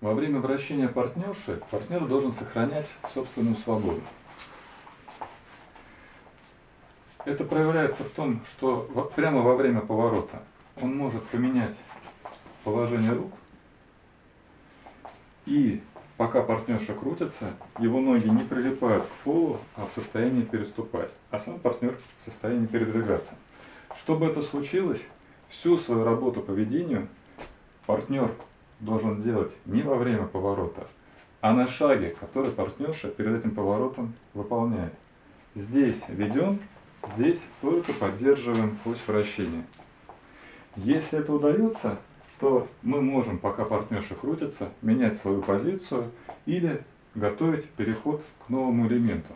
Во время вращения партнерши партнер должен сохранять собственную свободу. Это проявляется в том, что прямо во время поворота он может поменять положение рук, и пока партнерша крутится, его ноги не прилипают к полу, а в состоянии переступать, а сам партнер в состоянии передвигаться. Чтобы это случилось, всю свою работу по ведению партнер должен делать не во время поворота, а на шаге, который партнерша перед этим поворотом выполняет. Здесь ведем, здесь только поддерживаем ось вращения. Если это удается, то мы можем, пока партнерша крутится, менять свою позицию или готовить переход к новому элементу.